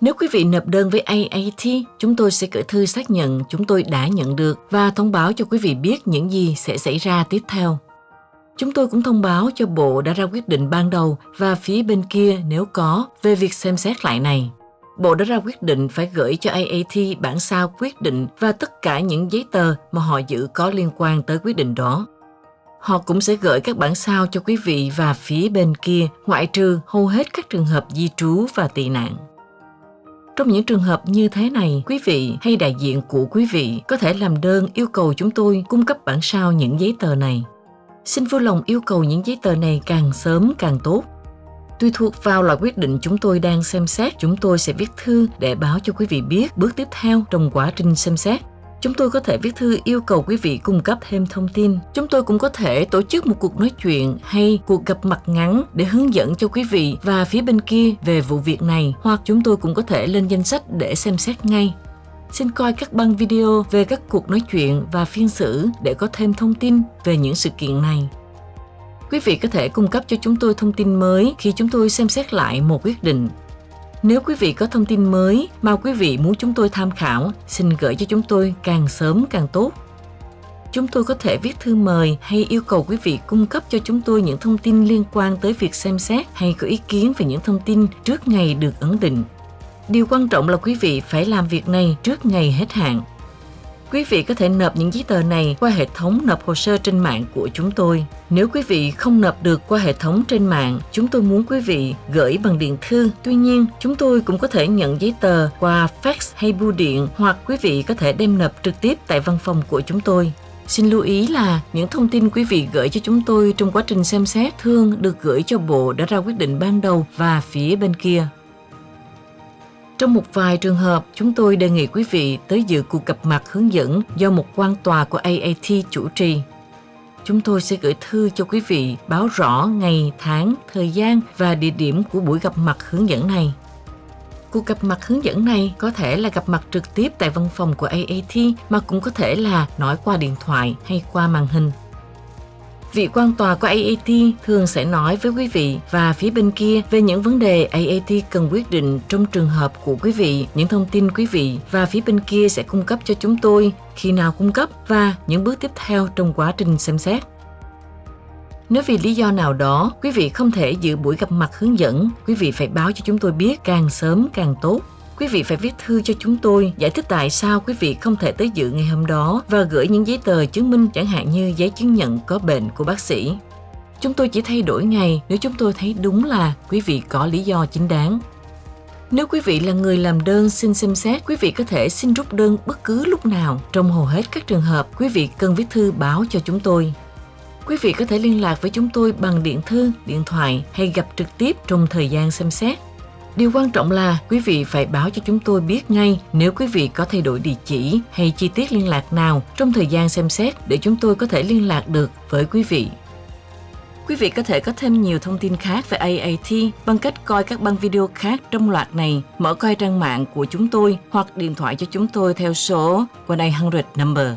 Nếu quý vị nộp đơn với AAT, chúng tôi sẽ gửi thư xác nhận chúng tôi đã nhận được và thông báo cho quý vị biết những gì sẽ xảy ra tiếp theo. Chúng tôi cũng thông báo cho Bộ đã ra quyết định ban đầu và phía bên kia nếu có về việc xem xét lại này. Bộ đã ra quyết định phải gửi cho AAT bản sao quyết định và tất cả những giấy tờ mà họ giữ có liên quan tới quyết định đó. Họ cũng sẽ gửi các bản sao cho quý vị và phía bên kia, ngoại trừ hầu hết các trường hợp di trú và tị nạn. Trong những trường hợp như thế này, quý vị hay đại diện của quý vị có thể làm đơn yêu cầu chúng tôi cung cấp bản sao những giấy tờ này. Xin vui lòng yêu cầu những giấy tờ này càng sớm càng tốt. Tùy thuộc vào loại quyết định chúng tôi đang xem xét, chúng tôi sẽ viết thư để báo cho quý vị biết bước tiếp theo trong quá trình xem xét. Chúng tôi có thể viết thư yêu cầu quý vị cung cấp thêm thông tin. Chúng tôi cũng có thể tổ chức một cuộc nói chuyện hay cuộc gặp mặt ngắn để hướng dẫn cho quý vị và phía bên kia về vụ việc này hoặc chúng tôi cũng có thể lên danh sách để xem xét ngay. Xin coi các băng video về các cuộc nói chuyện và phiên xử để có thêm thông tin về những sự kiện này. Quý vị có thể cung cấp cho chúng tôi thông tin mới khi chúng tôi xem xét lại một quyết định. Nếu quý vị có thông tin mới mà quý vị muốn chúng tôi tham khảo, xin gửi cho chúng tôi càng sớm càng tốt. Chúng tôi có thể viết thư mời hay yêu cầu quý vị cung cấp cho chúng tôi những thông tin liên quan tới việc xem xét hay có ý kiến về những thông tin trước ngày được ấn định. Điều quan trọng là quý vị phải làm việc này trước ngày hết hạn. Quý vị có thể nộp những giấy tờ này qua hệ thống nộp hồ sơ trên mạng của chúng tôi. Nếu quý vị không nộp được qua hệ thống trên mạng, chúng tôi muốn quý vị gửi bằng điện thư. Tuy nhiên, chúng tôi cũng có thể nhận giấy tờ qua fax hay bưu điện hoặc quý vị có thể đem nộp trực tiếp tại văn phòng của chúng tôi. Xin lưu ý là những thông tin quý vị gửi cho chúng tôi trong quá trình xem xét thường được gửi cho Bộ đã ra quyết định ban đầu và phía bên kia. Trong một vài trường hợp, chúng tôi đề nghị quý vị tới dự cuộc gặp mặt hướng dẫn do một quan tòa của AAT chủ trì. Chúng tôi sẽ gửi thư cho quý vị báo rõ ngày, tháng, thời gian và địa điểm của buổi gặp mặt hướng dẫn này. Cuộc gặp mặt hướng dẫn này có thể là gặp mặt trực tiếp tại văn phòng của AAT mà cũng có thể là nói qua điện thoại hay qua màn hình. Vị quan tòa của AAT thường sẽ nói với quý vị và phía bên kia về những vấn đề AAT cần quyết định trong trường hợp của quý vị, những thông tin quý vị và phía bên kia sẽ cung cấp cho chúng tôi khi nào cung cấp và những bước tiếp theo trong quá trình xem xét. Nếu vì lý do nào đó quý vị không thể dự buổi gặp mặt hướng dẫn, quý vị phải báo cho chúng tôi biết càng sớm càng tốt quý vị phải viết thư cho chúng tôi giải thích tại sao quý vị không thể tới dự ngày hôm đó và gửi những giấy tờ chứng minh chẳng hạn như giấy chứng nhận có bệnh của bác sĩ. Chúng tôi chỉ thay đổi ngày nếu chúng tôi thấy đúng là quý vị có lý do chính đáng. Nếu quý vị là người làm đơn xin xem xét, quý vị có thể xin rút đơn bất cứ lúc nào. Trong hầu hết các trường hợp, quý vị cần viết thư báo cho chúng tôi. Quý vị có thể liên lạc với chúng tôi bằng điện thư, điện thoại hay gặp trực tiếp trong thời gian xem xét. Điều quan trọng là quý vị phải báo cho chúng tôi biết ngay nếu quý vị có thay đổi địa chỉ hay chi tiết liên lạc nào trong thời gian xem xét để chúng tôi có thể liên lạc được với quý vị. Quý vị có thể có thêm nhiều thông tin khác về AAT bằng cách coi các băng video khác trong loạt này, mở coi trang mạng của chúng tôi hoặc điện thoại cho chúng tôi theo số 1-800 number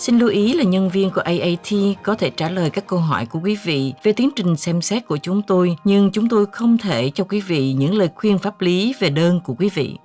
Xin lưu ý là nhân viên của AAT có thể trả lời các câu hỏi của quý vị về tiến trình xem xét của chúng tôi, nhưng chúng tôi không thể cho quý vị những lời khuyên pháp lý về đơn của quý vị.